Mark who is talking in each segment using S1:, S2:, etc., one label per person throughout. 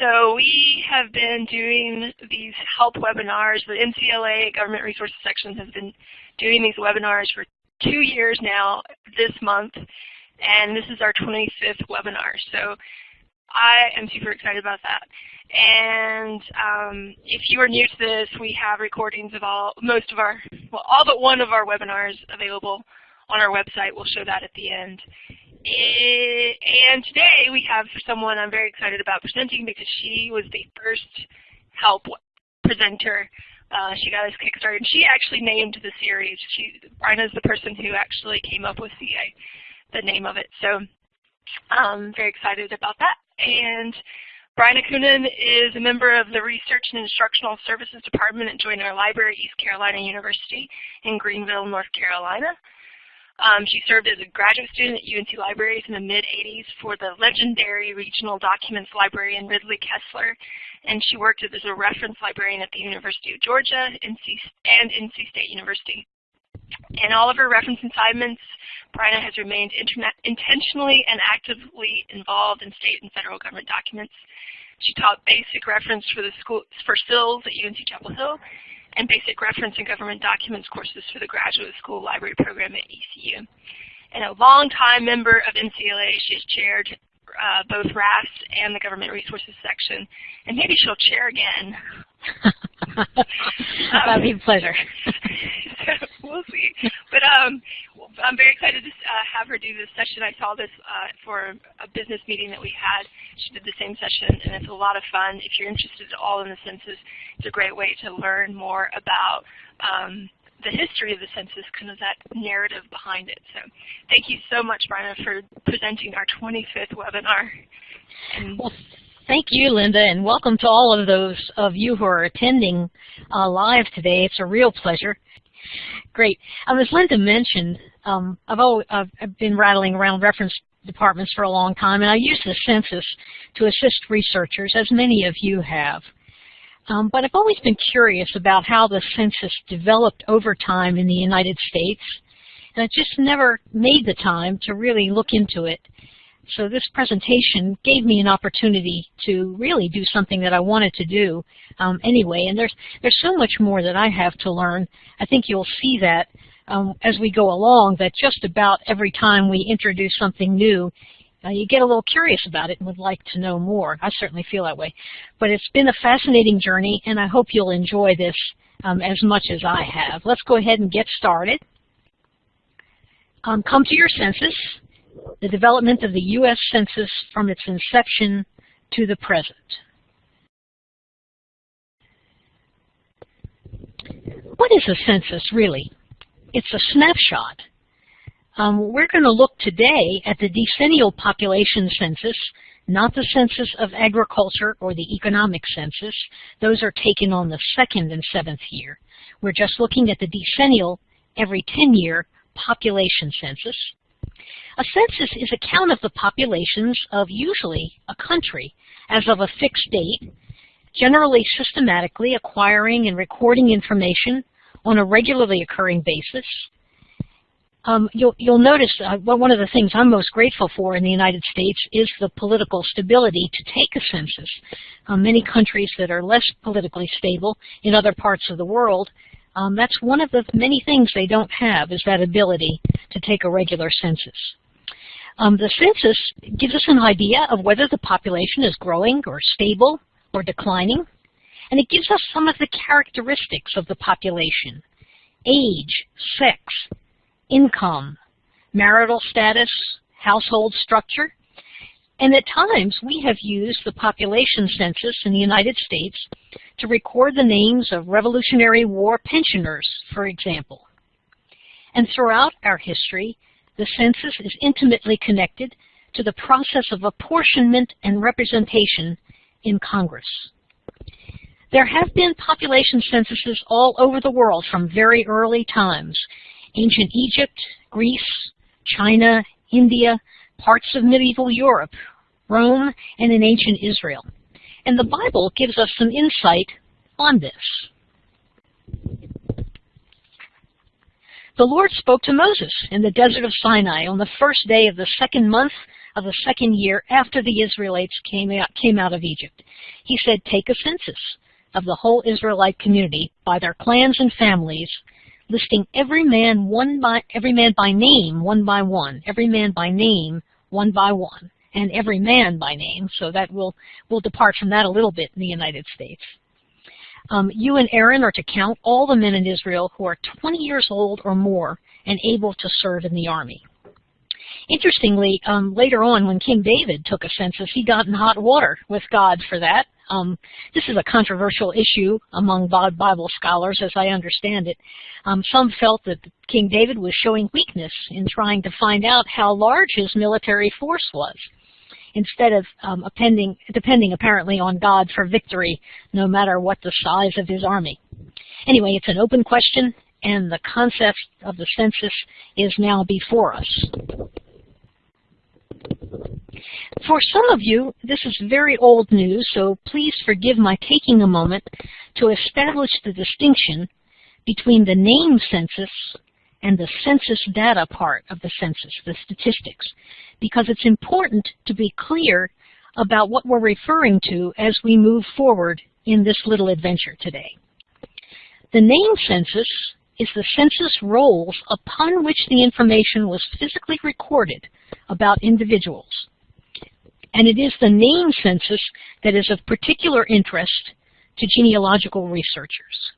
S1: so we have been doing these help webinars. The NCLA Government Resources Section has been doing these webinars for two years now this month, and this is our 25th webinar. So I am super excited about that. And um, if you are new to this, we have recordings of all, most of our, well, all but one of our webinars available on our website. We'll show that at the end. And today we have someone I'm very excited about presenting because she was the first help presenter. Uh, she got us kickstarted. She actually named the series. She, is the person who actually came up with the, the name of it. So I'm very excited about that. And Bryna Coonan is a member of the Research and Instructional Services Department at Joyner Library, East Carolina University in Greenville, North Carolina. Um, she served as a graduate student at UNC Libraries in the mid-80s for the legendary Regional Documents Librarian Ridley Kessler, and she worked as a reference librarian at the University of Georgia and NC State University. In all of her reference assignments, Bryna has remained intentionally and actively involved in state and federal government documents. She taught basic reference for the school for SILS at UNC Chapel Hill and basic reference and government documents courses for the graduate school library program at ECU. And a longtime member of NCLA, she's chaired uh, both RAS and the government resources section. And maybe she'll chair again.
S2: That'd be a pleasure.
S1: we'll see. But um, I'm very excited to uh, have her do this session. I saw this uh, for a business meeting that we had. She did the same session, and it's a lot of fun. If you're interested at all in the census, it's a great way to learn more about um, the history of the census, kind of that narrative behind it. So thank you so much, Bryna, for presenting our 25th webinar.
S2: And thank you, Linda, and welcome to all of those of you who are attending uh, live today. It's a real pleasure. Great. Um, as Linda mentioned, um, I've, always, I've I've been rattling around reference departments for a long time, and I use the census to assist researchers, as many of you have. Um, but I've always been curious about how the census developed over time in the United States, and I just never made the time to really look into it. So this presentation gave me an opportunity to really do something that I wanted to do um, anyway. And there's there's so much more that I have to learn. I think you'll see that um, as we go along. That just about every time we introduce something new, uh, you get a little curious about it and would like to know more. I certainly feel that way. But it's been a fascinating journey, and I hope you'll enjoy this um, as much as I have. Let's go ahead and get started. Um, come to your census the development of the U.S. Census from its inception to the present. What is a census, really? It's a snapshot. Um, we're going to look today at the decennial population census, not the census of agriculture or the economic census. Those are taken on the second and seventh year. We're just looking at the decennial, every 10-year population census. A census is a count of the populations of usually a country as of a fixed date, generally systematically acquiring and recording information on a regularly occurring basis. Um, you'll, you'll, notice uh, one of the things I'm most grateful for in the United States is the political stability to take a census. Uh, many countries that are less politically stable in other parts of the world um, that's one of the many things they don't have is that ability to take a regular census. Um, the census gives us an idea of whether the population is growing or stable or declining. And it gives us some of the characteristics of the population. Age, sex, income, marital status, household structure. And at times, we have used the population census in the United States to record the names of Revolutionary War pensioners, for example. And throughout our history, the census is intimately connected to the process of apportionment and representation in Congress. There have been population censuses all over the world from very early times. Ancient Egypt, Greece, China, India, parts of medieval Europe, Rome, and in ancient Israel. And the Bible gives us some insight on this. The Lord spoke to Moses in the desert of Sinai on the first day of the second month of the second year after the Israelites came out, came out of Egypt. He said, take a census of the whole Israelite community by their clans and families, listing every man one by every man by name, one by one, every man by name, one by one, and every man by name. So that will will depart from that a little bit in the United States. Um, you and Aaron are to count all the men in Israel who are 20 years old or more and able to serve in the army. Interestingly, um, later on when King David took a census, he got in hot water with God for that. Um, this is a controversial issue among Bible scholars, as I understand it. Um, some felt that King David was showing weakness in trying to find out how large his military force was, instead of um, appending, depending apparently on God for victory, no matter what the size of his army. Anyway, it's an open question, and the concept of the census is now before us. For some of you, this is very old news, so please forgive my taking a moment to establish the distinction between the name census and the census data part of the census, the statistics, because it's important to be clear about what we're referring to as we move forward in this little adventure today. The name census is the census rolls upon which the information was physically recorded about individuals. And it is the name census that is of particular interest to genealogical researchers.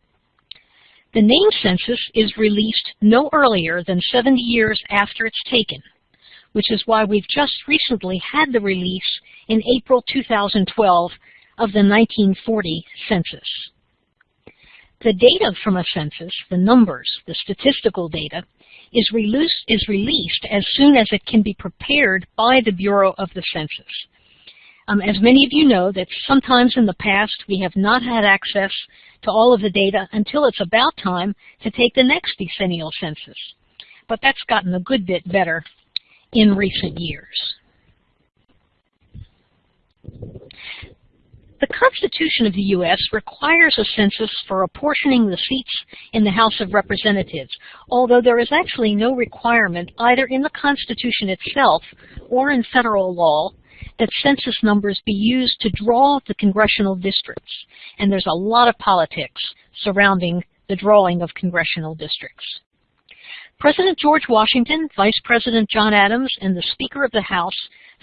S2: The name census is released no earlier than 70 years after it's taken, which is why we've just recently had the release in April 2012 of the 1940 census. The data from a census, the numbers, the statistical data, is released, is released as soon as it can be prepared by the Bureau of the Census. Um, as many of you know, that sometimes in the past we have not had access to all of the data until it's about time to take the next decennial census. But that's gotten a good bit better in recent years. The Constitution of the U.S. requires a census for apportioning the seats in the House of Representatives, although there is actually no requirement either in the Constitution itself or in federal law that census numbers be used to draw the congressional districts. And there's a lot of politics surrounding the drawing of congressional districts. President George Washington, Vice President John Adams, and the Speaker of the House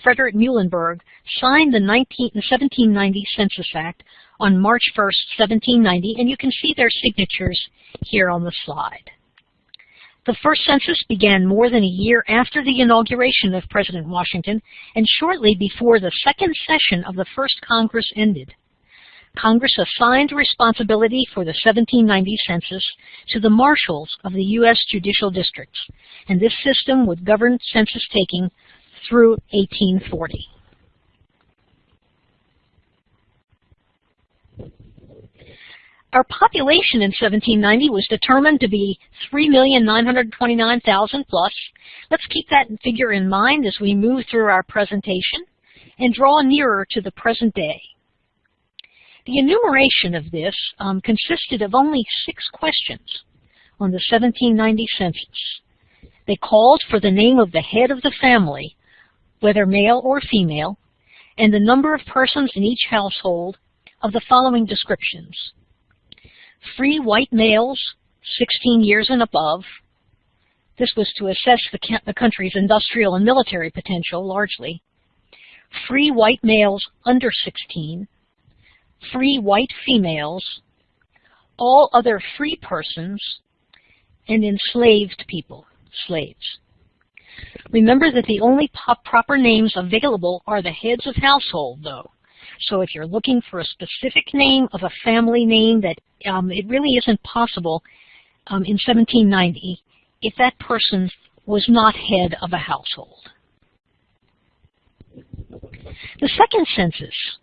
S2: Frederick Muhlenberg, signed the, 19, the 1790 Census Act on March 1, 1790, and you can see their signatures here on the slide. The first census began more than a year after the inauguration of President Washington and shortly before the second session of the first Congress ended. Congress assigned responsibility for the 1790 census to the marshals of the U.S. judicial districts, and this system would govern census taking through 1840. Our population in 1790 was determined to be 3,929,000 plus. Let's keep that figure in mind as we move through our presentation and draw nearer to the present day. The enumeration of this um, consisted of only six questions on the 1790 census. They called for the name of the head of the family whether male or female, and the number of persons in each household of the following descriptions. Free white males, 16 years and above. This was to assess the, the country's industrial and military potential, largely. Free white males under 16. Free white females. All other free persons, and enslaved people, slaves. Remember that the only proper names available are the heads of household, though. So if you're looking for a specific name of a family name that um, it really isn't possible um, in 1790 if that person was not head of a household. The second census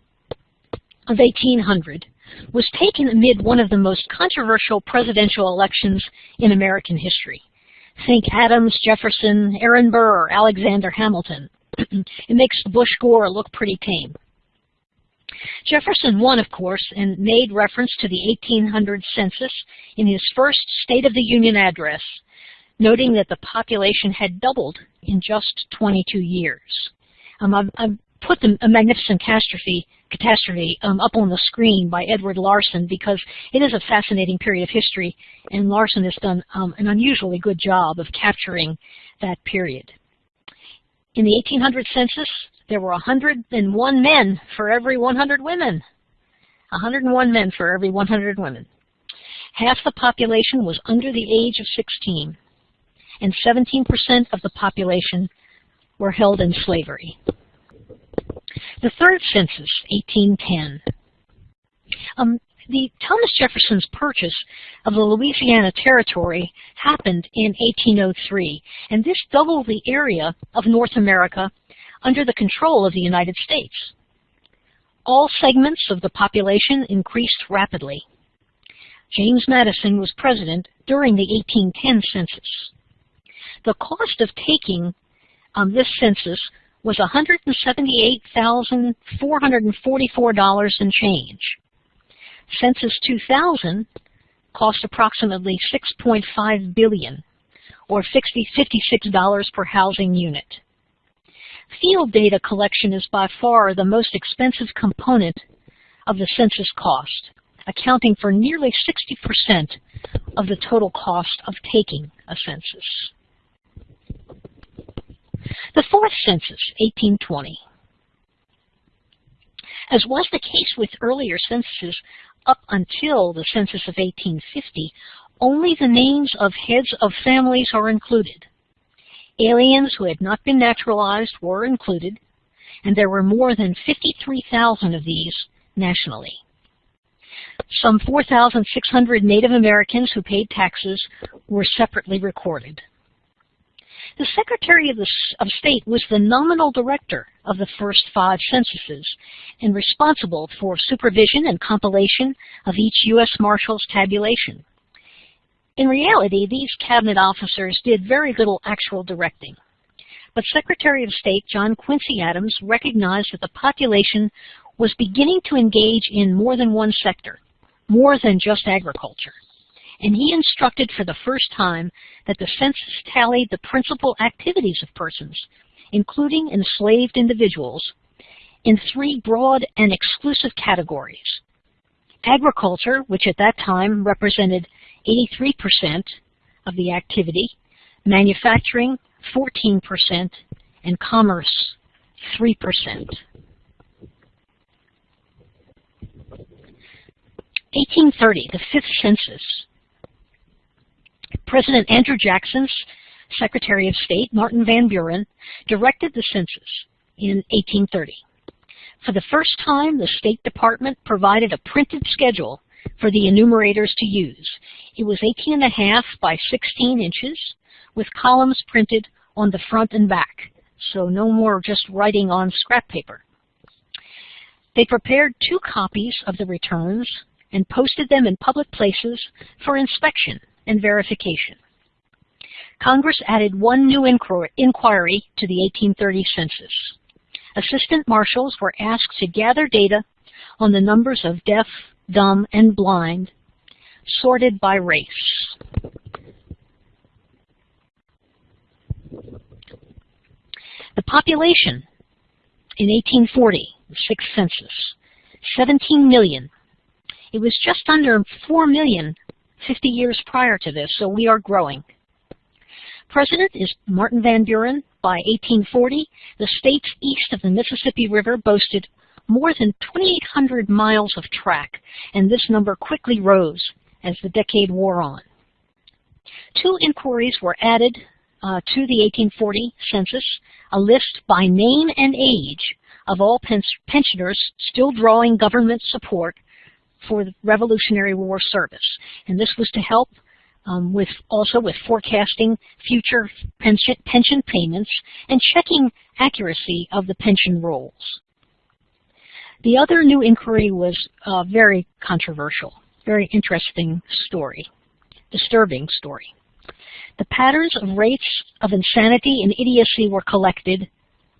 S2: of 1800 was taken amid one of the most controversial presidential elections in American history. Think Adams, Jefferson, Aaron Burr, Alexander Hamilton. it makes Bush-Gore look pretty tame. Jefferson won, of course, and made reference to the 1800 census in his first State of the Union address, noting that the population had doubled in just 22 years. Um, I've, I've put the a magnificent catastrophe catastrophe um, up on the screen by Edward Larson because it is a fascinating period of history, and Larson has done um, an unusually good job of capturing that period. In the 1800 census, there were 101 men for every 100 women. 101 men for every 100 women. Half the population was under the age of 16, and 17% of the population were held in slavery. The third census, 1810. Um, the Thomas Jefferson's purchase of the Louisiana Territory happened in 1803, and this doubled the area of North America under the control of the United States. All segments of the population increased rapidly. James Madison was president during the 1810 census. The cost of taking um, this census was $178,444 and change. Census 2000 cost approximately 6.5 billion or $56 per housing unit. Field data collection is by far the most expensive component of the census cost, accounting for nearly 60% of the total cost of taking a census. The fourth census, 1820. As was the case with earlier censuses up until the census of 1850, only the names of heads of families are included. Aliens who had not been naturalized were included, and there were more than 53,000 of these nationally. Some 4,600 Native Americans who paid taxes were separately recorded. The Secretary of, the, of State was the nominal director of the first five censuses and responsible for supervision and compilation of each U.S. Marshal's tabulation. In reality, these cabinet officers did very little actual directing. But Secretary of State John Quincy Adams recognized that the population was beginning to engage in more than one sector, more than just agriculture and he instructed for the first time that the census tallied the principal activities of persons, including enslaved individuals, in three broad and exclusive categories. Agriculture, which at that time represented 83% of the activity, manufacturing 14%, and commerce 3%. 1830, the fifth census, President Andrew Jackson's Secretary of State, Martin Van Buren, directed the census in 1830. For the first time, the State Department provided a printed schedule for the enumerators to use. It was 18 and a half by 16 inches with columns printed on the front and back, so no more just writing on scrap paper. They prepared two copies of the returns and posted them in public places for inspection and verification. Congress added one new inquiry to the 1830 census. Assistant marshals were asked to gather data on the numbers of deaf, dumb, and blind, sorted by race. The population in 1840, the sixth census, 17 million. It was just under 4 million 50 years prior to this, so we are growing. President is Martin Van Buren. By 1840, the states east of the Mississippi River boasted more than 2,800 miles of track, and this number quickly rose as the decade wore on. Two inquiries were added uh, to the 1840 census, a list by name and age of all pensioners still drawing government support for the Revolutionary War service. And this was to help um, with also with forecasting future pension, pension payments and checking accuracy of the pension rolls. The other new inquiry was a very controversial, very interesting story, disturbing story. The patterns of rates of insanity and idiocy were collected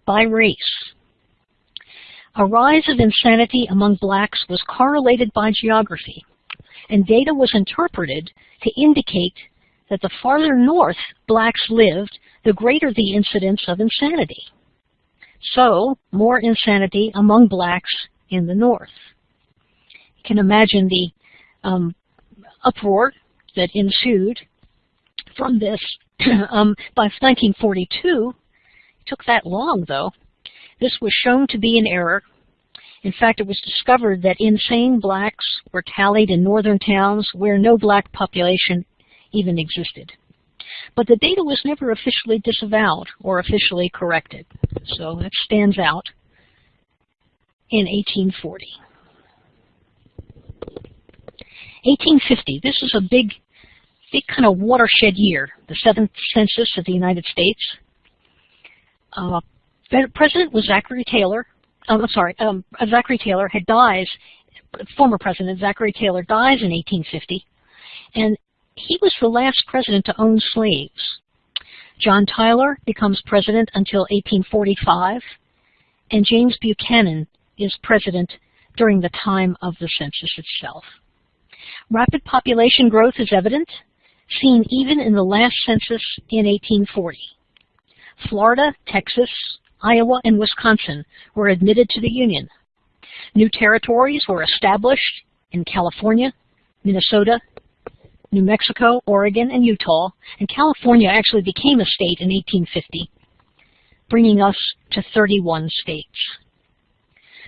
S2: by race. A rise of insanity among blacks was correlated by geography, and data was interpreted to indicate that the farther north blacks lived, the greater the incidence of insanity. So, more insanity among blacks in the North. You can imagine the um, uproar that ensued from this. um, by 1942, it took that long though, this was shown to be an error. In fact, it was discovered that insane blacks were tallied in northern towns where no black population even existed. But the data was never officially disavowed or officially corrected. So that stands out in 1840. 1850, this is a big, big kind of watershed year, the seventh census of the United States. Uh, President was Zachary Taylor. Oh, I'm sorry, um, Zachary Taylor had dies, former President Zachary Taylor dies in 1850, and he was the last president to own slaves. John Tyler becomes president until 1845, and James Buchanan is president during the time of the census itself. Rapid population growth is evident, seen even in the last census in 1840. Florida, Texas, Iowa, and Wisconsin were admitted to the Union. New territories were established in California, Minnesota, New Mexico, Oregon, and Utah, and California actually became a state in 1850, bringing us to 31 states.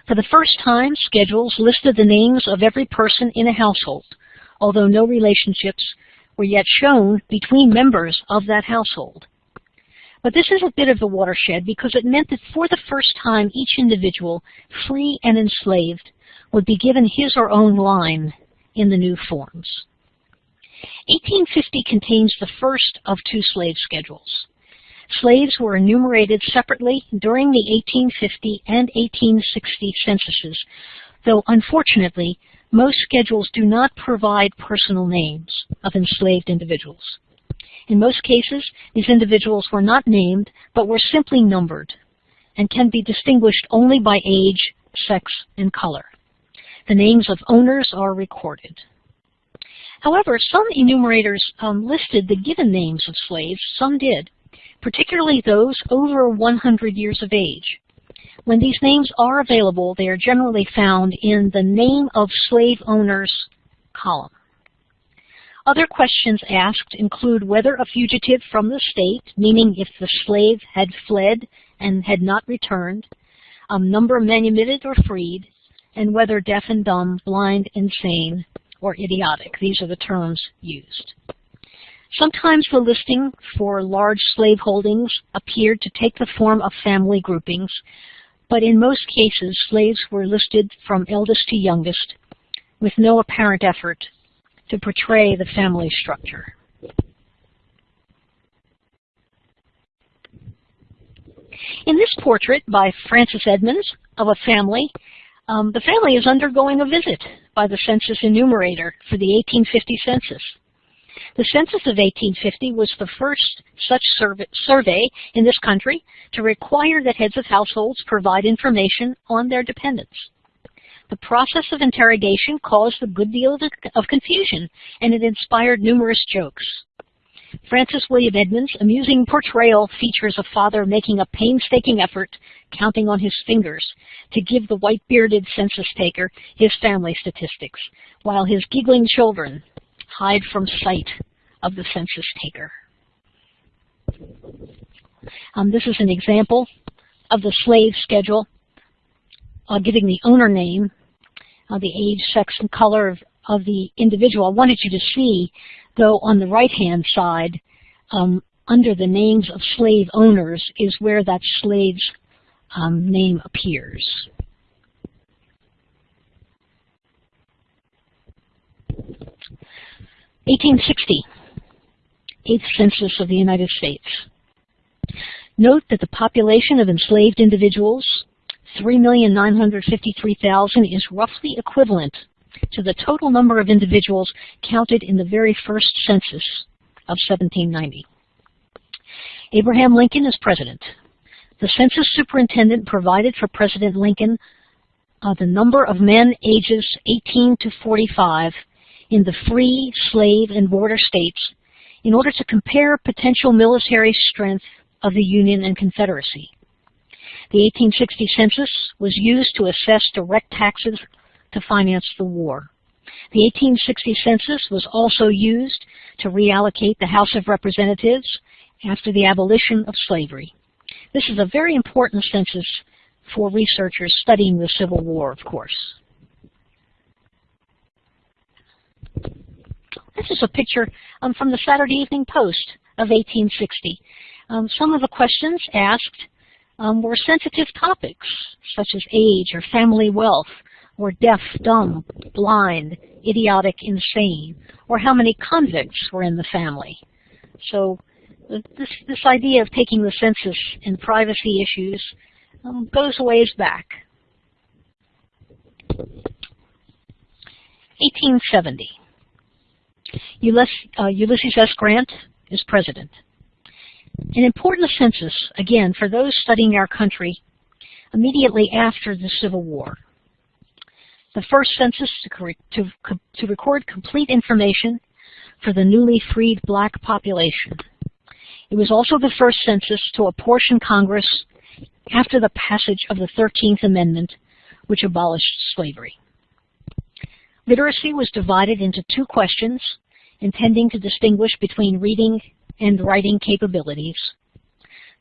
S2: For the first time, schedules listed the names of every person in a household, although no relationships were yet shown between members of that household. But this is a bit of a watershed because it meant that for the first time each individual, free and enslaved, would be given his or own line in the new forms. 1850 contains the first of two slave schedules. Slaves were enumerated separately during the 1850 and 1860 censuses, though unfortunately, most schedules do not provide personal names of enslaved individuals. In most cases, these individuals were not named, but were simply numbered, and can be distinguished only by age, sex, and color. The names of owners are recorded. However, some enumerators um, listed the given names of slaves, some did, particularly those over 100 years of age. When these names are available, they are generally found in the Name of Slave Owners column. Other questions asked include whether a fugitive from the state, meaning if the slave had fled and had not returned, um, number manumitted or freed, and whether deaf and dumb, blind, insane, or idiotic. These are the terms used. Sometimes the listing for large slave holdings appeared to take the form of family groupings, but in most cases slaves were listed from eldest to youngest with no apparent effort to portray the family structure. In this portrait by Francis Edmonds of a family, um, the family is undergoing a visit by the census enumerator for the 1850 census. The census of 1850 was the first such survey in this country to require that heads of households provide information on their dependents. The process of interrogation caused a good deal of confusion, and it inspired numerous jokes. Francis William Edmonds' amusing portrayal features a father making a painstaking effort, counting on his fingers, to give the white-bearded census taker his family statistics, while his giggling children hide from sight of the census taker. Um, this is an example of the slave schedule, uh, giving the owner name, uh, the age, sex, and color of, of the individual. I wanted you to see though on the right-hand side, um, under the names of slave owners is where that slave's um, name appears. Eighteen sixty, eighth census of the United States. Note that the population of enslaved individuals, 3,953,000, is roughly equivalent to the total number of individuals counted in the very first census of 1790. Abraham Lincoln is president. The census superintendent provided for President Lincoln uh, the number of men ages 18 to 45 in the free, slave, and border states in order to compare potential military strength of the Union and Confederacy. The 1860 census was used to assess direct taxes to finance the war. The 1860 census was also used to reallocate the House of Representatives after the abolition of slavery. This is a very important census for researchers studying the Civil War, of course. This is a picture um, from the Saturday Evening Post of 1860. Um, some of the questions asked um, were sensitive topics, such as age or family wealth, or deaf, dumb, blind, idiotic, insane, or how many convicts were in the family. So this, this idea of taking the census and privacy issues um, goes a ways back. 1870. Ulysses, uh, Ulysses S. Grant is president. An important census, again, for those studying our country immediately after the Civil War. The first census to, to, to record complete information for the newly freed black population. It was also the first census to apportion Congress after the passage of the 13th Amendment, which abolished slavery. Literacy was divided into two questions, intending to distinguish between reading and writing capabilities.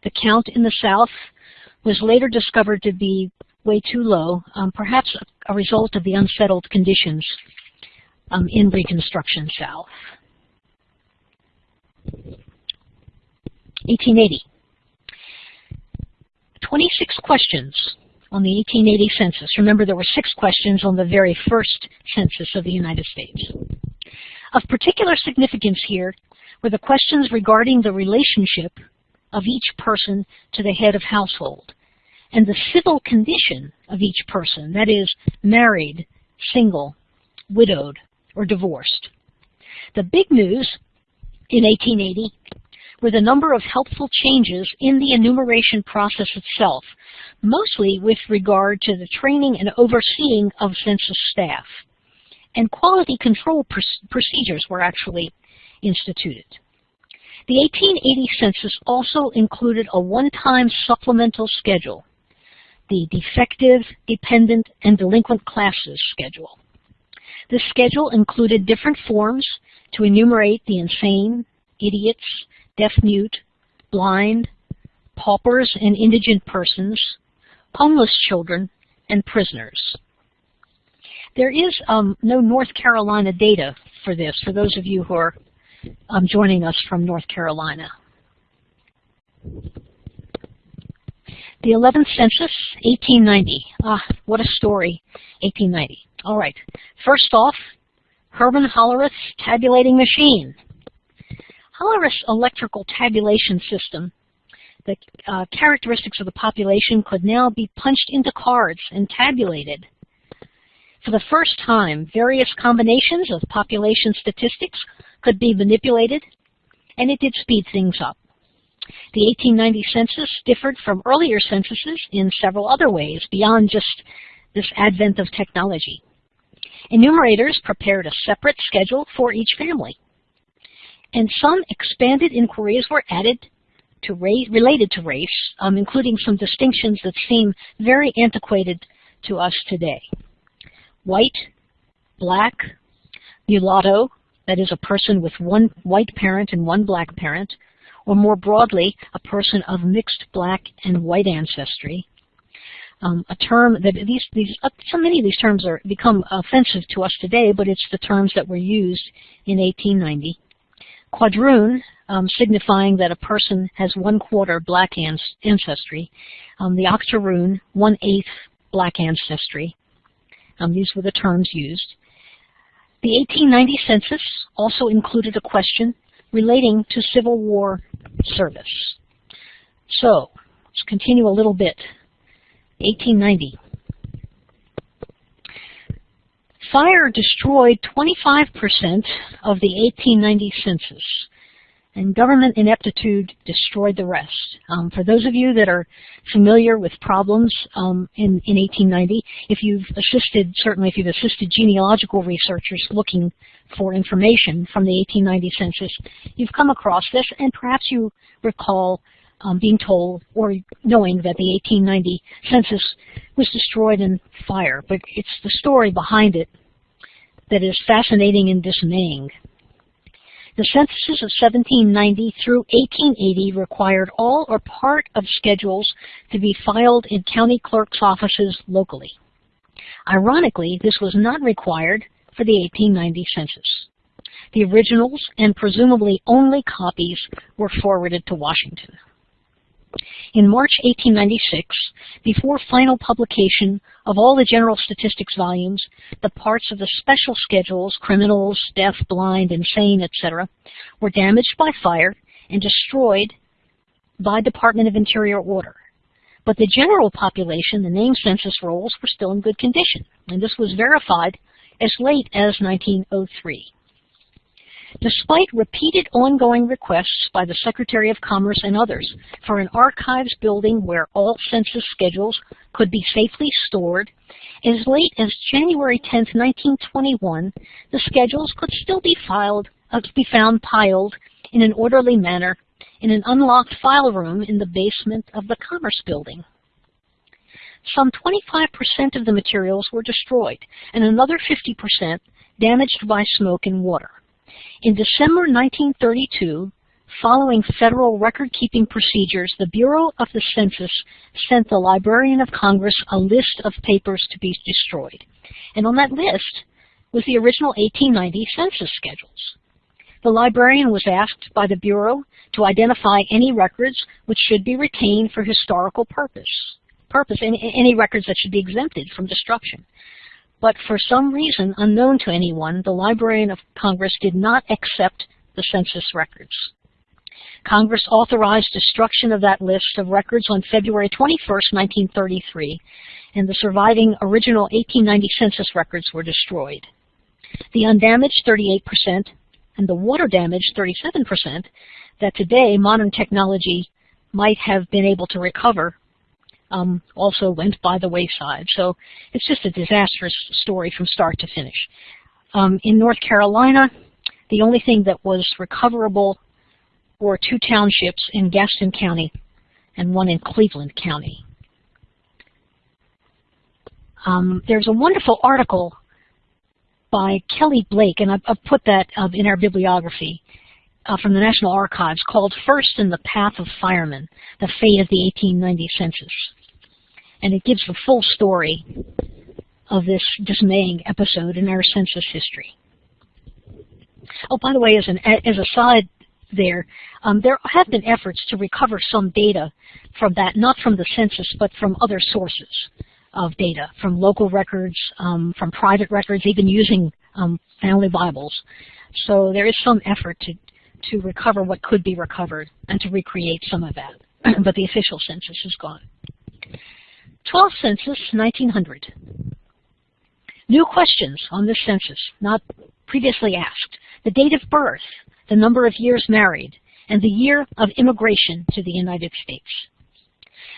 S2: The count in the South was later discovered to be way too low, um, perhaps a, result of the unsettled conditions um, in Reconstruction South. 1880. 26 questions on the 1880 census. Remember, there were six questions on the very first census of the United States. Of particular significance here were the questions regarding the relationship of each person to the head of household and the civil condition of each person, that is, married, single, widowed, or divorced. The big news in 1880 were the number of helpful changes in the enumeration process itself, mostly with regard to the training and overseeing of census staff. And quality control pr procedures were actually instituted. The 1880 census also included a one-time supplemental schedule, the Defective, Dependent, and Delinquent Classes Schedule. This schedule included different forms to enumerate the insane, idiots, deaf-mute, blind, paupers and indigent persons, homeless children, and prisoners. There is um, no North Carolina data for this, for those of you who are um, joining us from North Carolina. The 11th census, 1890. Ah, what a story, 1890. All right, first off, Herman Hollerith's tabulating machine. Hollerith's electrical tabulation system, the uh, characteristics of the population could now be punched into cards and tabulated. For the first time, various combinations of population statistics could be manipulated, and it did speed things up. The 1890 census differed from earlier censuses in several other ways beyond just this advent of technology. Enumerators prepared a separate schedule for each family and some expanded inquiries were added to race, related to race, um, including some distinctions that seem very antiquated to us today. White, black, mulatto, that is a person with one white parent and one black parent, or more broadly, a person of mixed black and white ancestry. Um, a term that these, these uh, so many of these terms are become offensive to us today, but it's the terms that were used in 1890 quadroon, um, signifying that a person has one quarter black ancestry. Um, the octoroon, one eighth black ancestry. Um, these were the terms used. The 1890 census also included a question relating to Civil War service. So, let's continue a little bit. 1890. Fire destroyed 25% of the 1890 census, and government ineptitude destroyed the rest. Um, for those of you that are familiar with problems um, in, in 1890, if you've assisted, certainly if you've assisted genealogical researchers looking for information from the 1890 census, you've come across this, and perhaps you recall um, being told or knowing that the 1890 census was destroyed in fire, but it's the story behind it that is fascinating and dismaying. The censuses of 1790 through 1880 required all or part of schedules to be filed in county clerk's offices locally. Ironically, this was not required for the 1890 census. The originals and presumably only copies were forwarded to Washington. In March 1896, before final publication of all the general statistics volumes, the parts of the special schedules, criminals, deaf, blind, insane, etc., were damaged by fire and destroyed by Department of Interior order. But the general population, the name census rolls, were still in good condition, and this was verified as late as 1903. Despite repeated ongoing requests by the Secretary of Commerce and others for an archives building where all census schedules could be safely stored, as late as January 10, 1921, the schedules could still be filed, uh, be found piled in an orderly manner in an unlocked file room in the basement of the Commerce Building. Some 25% of the materials were destroyed and another 50% damaged by smoke and water. In December 1932, following federal record-keeping procedures, the Bureau of the Census sent the Librarian of Congress a list of papers to be destroyed. And on that list was the original 1890 census schedules. The librarian was asked by the Bureau to identify any records which should be retained for historical purpose, purpose any, any records that should be exempted from destruction. But for some reason unknown to anyone, the Librarian of Congress did not accept the census records. Congress authorized destruction of that list of records on February 21, 1933, and the surviving original 1890 census records were destroyed. The undamaged 38% and the water damaged 37% that today modern technology might have been able to recover um, also went by the wayside. So it's just a disastrous story from start to finish. Um, in North Carolina, the only thing that was recoverable were two townships in Gaston County and one in Cleveland County. Um, there's a wonderful article by Kellee Blake, and I've, I've put that uh, in our bibliography, uh, from the National Archives called First in the Path of Firemen, The Fate of the 1890 Census and it gives the full story of this dismaying episode in our census history. Oh, by the way, as an as a side there, um, there have been efforts to recover some data from that, not from the census, but from other sources of data, from local records, um, from private records, even using um, family Bibles. So there is some effort to, to recover what could be recovered and to recreate some of that. but the official census is gone. 12th census, 1900. New questions on this census, not previously asked. The date of birth, the number of years married, and the year of immigration to the United States.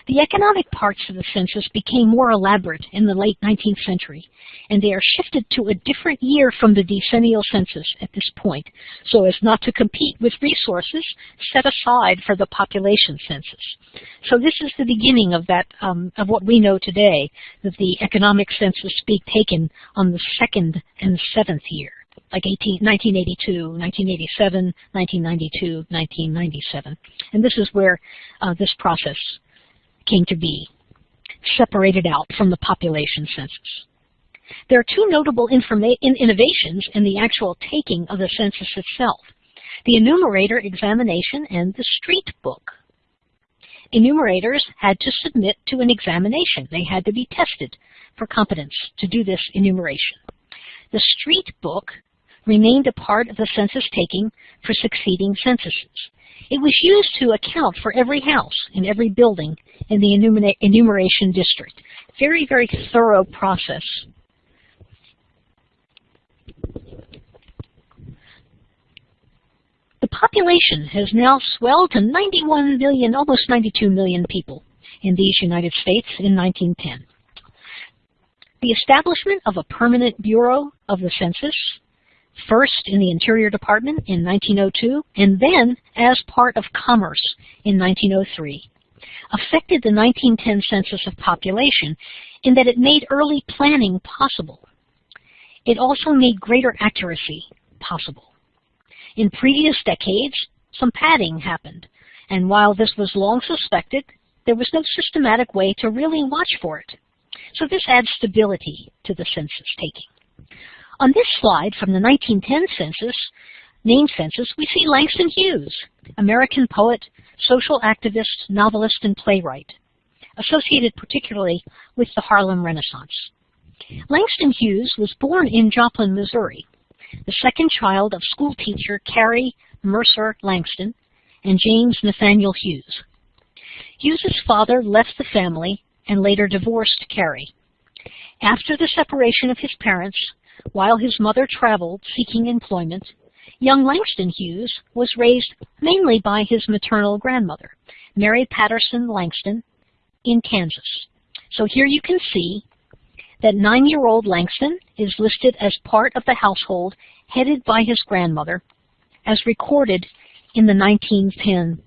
S2: The economic parts of the census became more elaborate in the late 19th century, and they are shifted to a different year from the decennial census at this point, so as not to compete with resources set aside for the population census. So this is the beginning of that, um, of what we know today, that the economic census being taken on the second and seventh year like 18, 1982, 1987, 1992, 1997. And this is where uh, this process came to be, separated out from the population census. There are two notable innovations in the actual taking of the census itself, the enumerator examination and the street book. Enumerators had to submit to an examination. They had to be tested for competence to do this enumeration. The street book remained a part of the census taking for succeeding censuses. It was used to account for every house and every building in the enumeration district. Very, very thorough process. The population has now swelled to 91 million, almost 92 million people in these United States in 1910. The establishment of a permanent Bureau of the Census, first in the Interior Department in 1902 and then as part of Commerce in 1903, affected the 1910 census of population in that it made early planning possible. It also made greater accuracy possible. In previous decades, some padding happened, and while this was long suspected, there was no systematic way to really watch for it. So this adds stability to the census taking. On this slide from the 1910 census, name census, we see Langston Hughes, American poet, social activist, novelist, and playwright, associated particularly with the Harlem Renaissance. Langston Hughes was born in Joplin, Missouri, the second child of schoolteacher Carrie Mercer Langston and James Nathaniel Hughes. Hughes's father left the family and later divorced Carrie. After the separation of his parents, while his mother traveled seeking employment, young Langston Hughes was raised mainly by his maternal grandmother, Mary Patterson Langston, in Kansas. So here you can see that nine-year-old Langston is listed as part of the household headed by his grandmother, as recorded in the 1910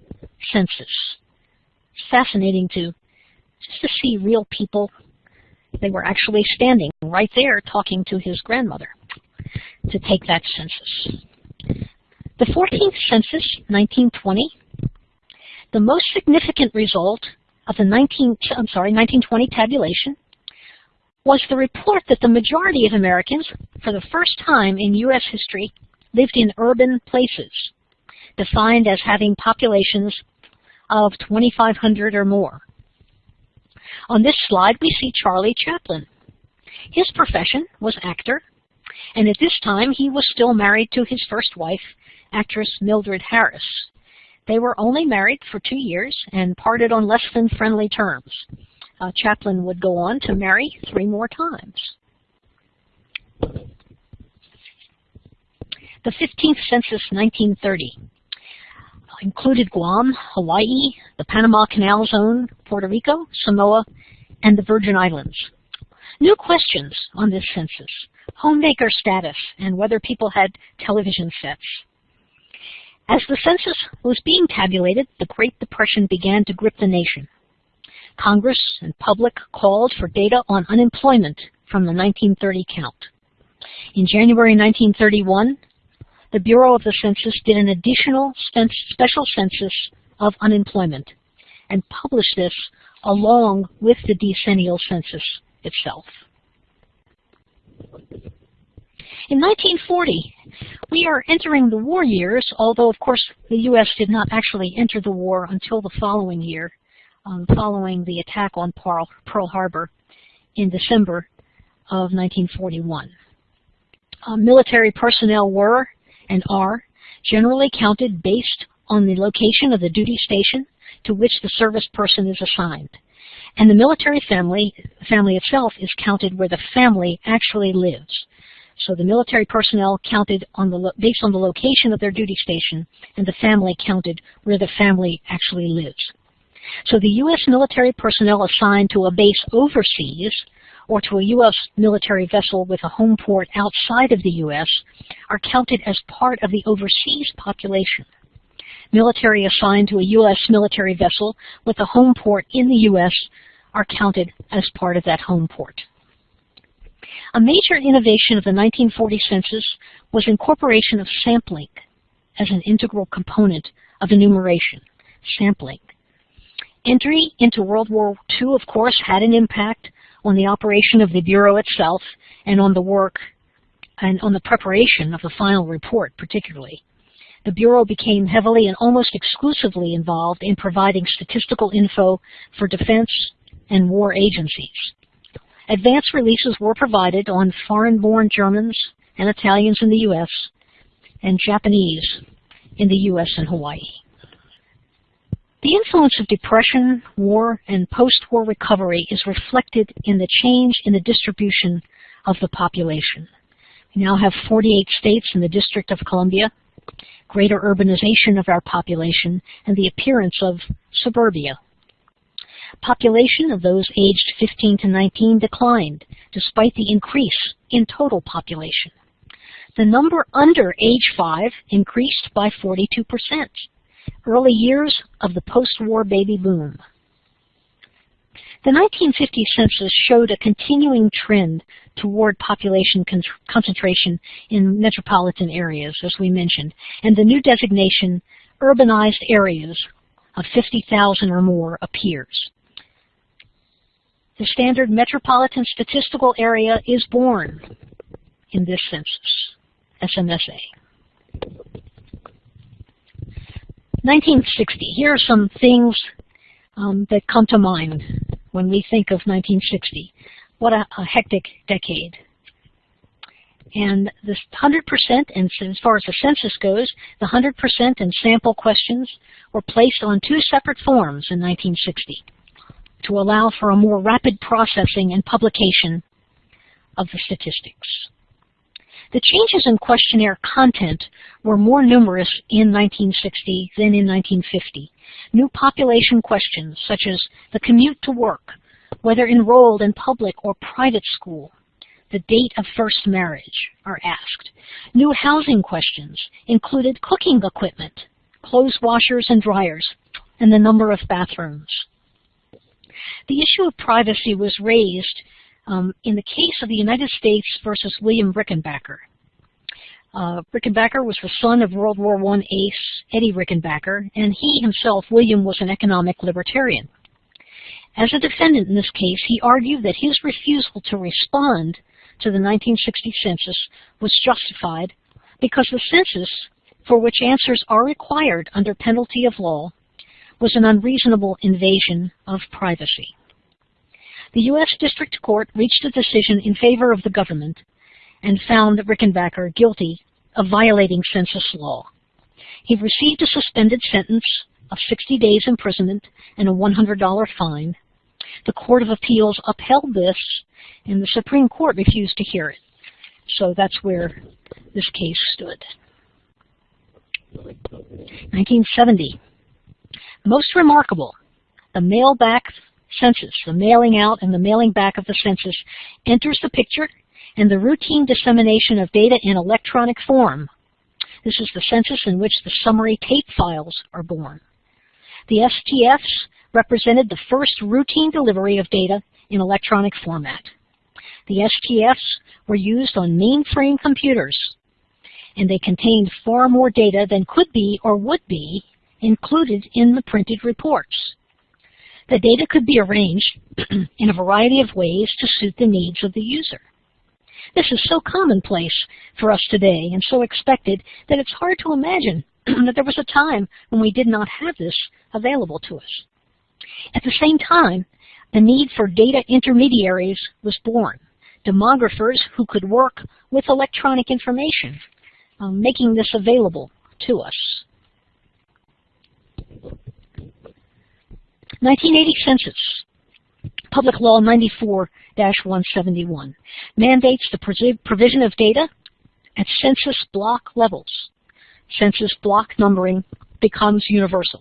S2: census. Fascinating to just to see real people. They were actually standing right there talking to his grandmother to take that census. The 14th census, 1920, the most significant result of the 19, I'm sorry, 1920 tabulation was the report that the majority of Americans, for the first time in U.S. history, lived in urban places, defined as having populations of 2,500 or more. On this slide, we see Charlie Chaplin. His profession was actor, and at this time he was still married to his first wife, actress Mildred Harris. They were only married for two years and parted on less than friendly terms. Uh, Chaplin would go on to marry three more times. The 15th census, 1930, included Guam, Hawaii, the Panama Canal Zone, Puerto Rico, Samoa, and the Virgin Islands. New questions on this census, homemaker status, and whether people had television sets. As the census was being tabulated, the Great Depression began to grip the nation. Congress and public called for data on unemployment from the 1930 count. In January 1931, the Bureau of the Census did an additional special census of unemployment and published this along with the decennial census itself. In 1940, we are entering the war years, although of course the U.S. did not actually enter the war until the following year, um, following the attack on Pearl, Harbor in December of 1941. Uh, military personnel were and are generally counted based on the location of the duty station to which the service person is assigned. And the military family, family itself is counted where the family actually lives. So the military personnel counted on the based on the location of their duty station, and the family counted where the family actually lives. So the U.S. military personnel assigned to a base overseas or to a U.S. military vessel with a home port outside of the U.S. are counted as part of the overseas population. Military assigned to a U.S. military vessel with a home port in the U.S. are counted as part of that home port. A major innovation of the 1940 census was incorporation of sampling as an integral component of enumeration, sampling. Entry into World War II, of course, had an impact on the operation of the Bureau itself and on the work and on the preparation of the final report particularly. The Bureau became heavily and almost exclusively involved in providing statistical info for defense and war agencies. Advance releases were provided on foreign-born Germans and Italians in the U.S. and Japanese in the U.S. and Hawaii. The influence of depression, war, and post-war recovery is reflected in the change in the distribution of the population. We now have 48 states in the District of Columbia, greater urbanization of our population, and the appearance of suburbia. Population of those aged 15 to 19 declined, despite the increase in total population. The number under age 5 increased by 42%, early years of the post-war baby boom. The 1950 census showed a continuing trend toward population con concentration in metropolitan areas, as we mentioned, and the new designation, urbanized areas of 50,000 or more, appears. The standard metropolitan statistical area is born in this census, SMSA. 1960. Here are some things um, that come to mind when we think of 1960. What a, a hectic decade. And this 100%, and as far as the census goes, the 100% and sample questions were placed on two separate forms in 1960 to allow for a more rapid processing and publication of the statistics. The changes in questionnaire content were more numerous in 1960 than in 1950. New population questions such as the commute to work, whether enrolled in public or private school, the date of first marriage are asked. New housing questions included cooking equipment, clothes washers and dryers, and the number of bathrooms. The issue of privacy was raised um, in the case of the United States versus William Rickenbacker. Uh, Rickenbacker was the son of World War I ace Eddie Rickenbacker, and he himself, William, was an economic libertarian. As a defendant in this case, he argued that his refusal to respond to the 1960 census was justified because the census, for which answers are required under penalty of law, was an unreasonable invasion of privacy. The U.S. District Court reached a decision in favor of the government and found Rickenbacker guilty of violating census law. He received a suspended sentence of 60 days imprisonment and a $100 fine. The Court of Appeals upheld this, and the Supreme Court refused to hear it. So that's where this case stood. 1970. Most remarkable, the mail-back census, the mailing out and the mailing back of the census enters the picture and the routine dissemination of data in electronic form. This is the census in which the summary tape files are born. The STFs represented the first routine delivery of data in electronic format. The STFs were used on mainframe computers, and they contained far more data than could be or would be included in the printed reports. The data could be arranged in a variety of ways to suit the needs of the user. This is so commonplace for us today and so expected that it's hard to imagine that there was a time when we did not have this available to us. At the same time, the need for data intermediaries was born, demographers who could work with electronic information, um, making this available to us. 1980 Census, Public Law 94-171, mandates the provision of data at census block levels. Census block numbering becomes universal.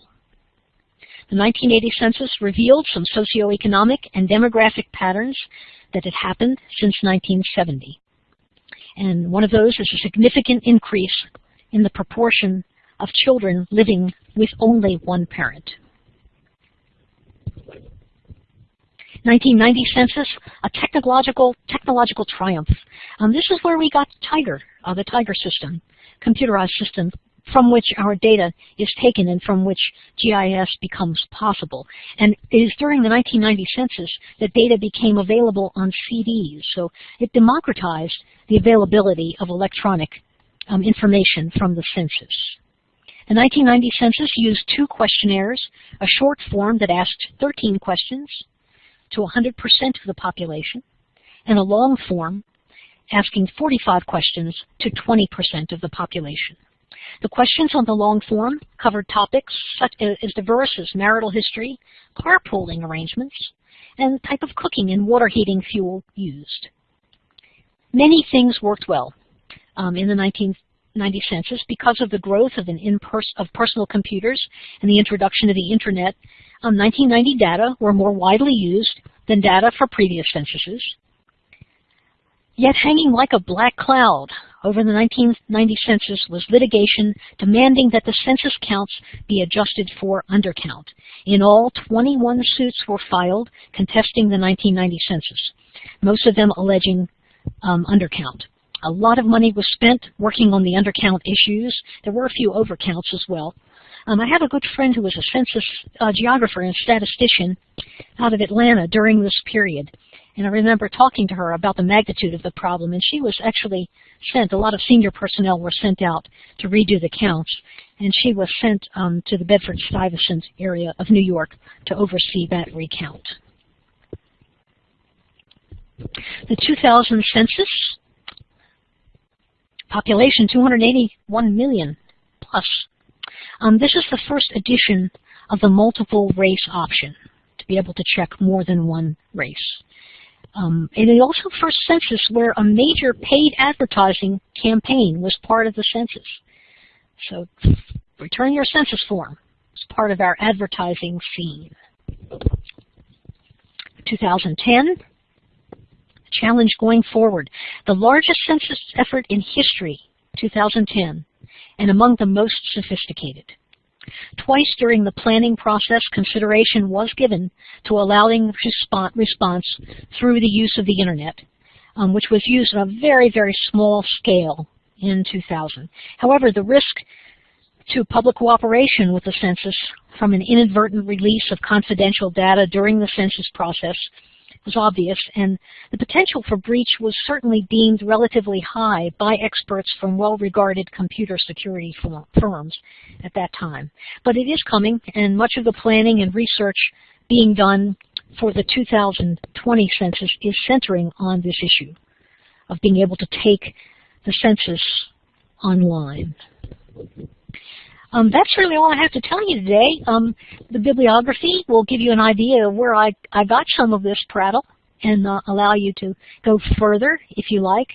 S2: The 1980 census revealed some socioeconomic and demographic patterns that had happened since 1970. And one of those is a significant increase in the proportion of children living with only one parent. 1990 census, a technological technological triumph. Um, this is where we got Tiger, uh, the Tiger system, computerized system from which our data is taken and from which GIS becomes possible. And it is during the 1990 census that data became available on CDs. So it democratized the availability of electronic um, information from the census. The 1990 census used two questionnaires, a short form that asked 13 questions to 100% of the population, and a long form asking 45 questions to 20% of the population. The questions on the long form covered topics such as diverse as marital history, carpooling arrangements, and the type of cooking and water heating fuel used. Many things worked well um, in the 19 90 census, because of the growth of, an of personal computers and the introduction of the internet, um, 1990 data were more widely used than data for previous censuses. Yet hanging like a black cloud over the 1990 census was litigation demanding that the census counts be adjusted for undercount. In all, 21 suits were filed contesting the 1990 census, most of them alleging um, undercount. A lot of money was spent working on the undercount issues. There were a few overcounts as well. Um, I have a good friend who was a census uh, geographer and statistician out of Atlanta during this period. And I remember talking to her about the magnitude of the problem, and she was actually sent, a lot of senior personnel were sent out to redo the counts, and she was sent um, to the Bedford-Stuyvesant area of New York to oversee that recount. The 2000 census, population 281 million plus. Um, this is the first edition of the multiple race option to be able to check more than one race. Um, and it also first census where a major paid advertising campaign was part of the census. So return your census form. It's part of our advertising scene. 2010, challenge going forward. The largest census effort in history, 2010, and among the most sophisticated. Twice during the planning process, consideration was given to allowing response through the use of the Internet, um, which was used on a very, very small scale in 2000. However, the risk to public cooperation with the census from an inadvertent release of confidential data during the census process was obvious, and the potential for breach was certainly deemed relatively high by experts from well-regarded computer security firms at that time. But it is coming, and much of the planning and research being done for the 2020 census is centering on this issue of being able to take the census online. Um, that's really all I have to tell you today. Um, the bibliography will give you an idea of where I, I got some of this prattle and uh, allow you to go further, if you like,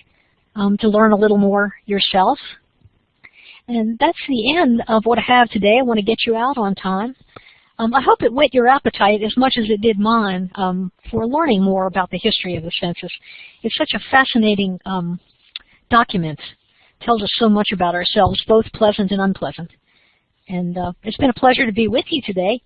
S2: um, to learn a little more yourself. And that's the end of what I have today. I want to get you out on time. Um, I hope it whet your appetite as much as it did mine um, for learning more about the history of the census. It's such a fascinating um, document. It tells us so much about ourselves, both pleasant and unpleasant. And uh, it's been a pleasure to be with you today.